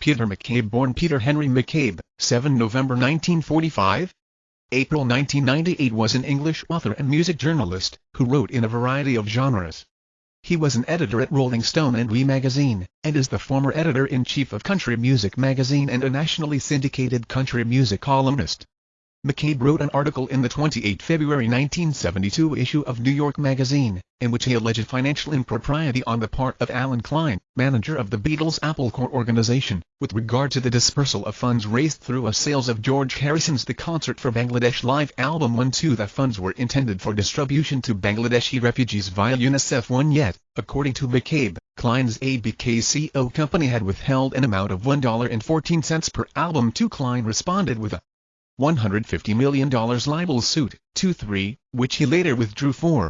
Peter McCabe born Peter Henry McCabe, 7 November 1945? April 1998 was an English author and music journalist, who wrote in a variety of genres. He was an editor at Rolling Stone and Oui magazine, and is the former editor-in-chief of Country Music magazine and a nationally syndicated country music columnist. McCabe wrote an article in the 28 February 1972 issue of New York Magazine, in which he alleged financial impropriety on the part of Allen Klein, manager of the Beatles' Apple Corps organization, with regard to the dispersal of funds raised through a sales of George Harrison's The Concert for Bangladesh live album 1-2 The funds were intended for distribution to Bangladeshi refugees via UNICEF 1 yet, according to McCabe, Klein's ABKCO company had withheld an amount of $1.14 per album. 2 Klein responded with a $150 million libel suit, 2-3, which he later withdrew for